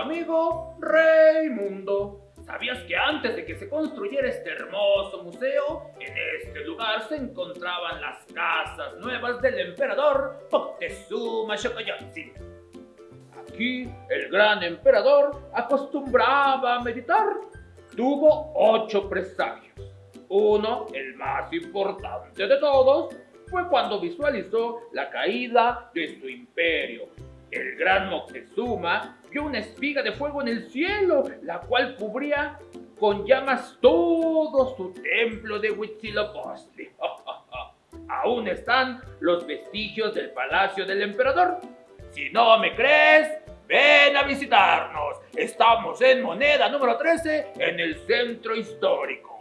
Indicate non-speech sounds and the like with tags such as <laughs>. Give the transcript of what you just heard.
amigo Raimundo. ¿Sabías que antes de que se construyera este hermoso museo, en este lugar se encontraban las casas nuevas del emperador Moctezuma Xocoyotzin? Aquí el gran emperador acostumbraba a meditar. Tuvo ocho presagios. Uno, el más importante de todos, fue cuando visualizó la caída de su imperio. El gran Moctezuma una espiga de fuego en el cielo, la cual cubría con llamas todo su templo de Huitzilopochtli. <laughs> Aún están los vestigios del palacio del emperador. Si no me crees, ven a visitarnos. Estamos en moneda número 13 en el centro histórico.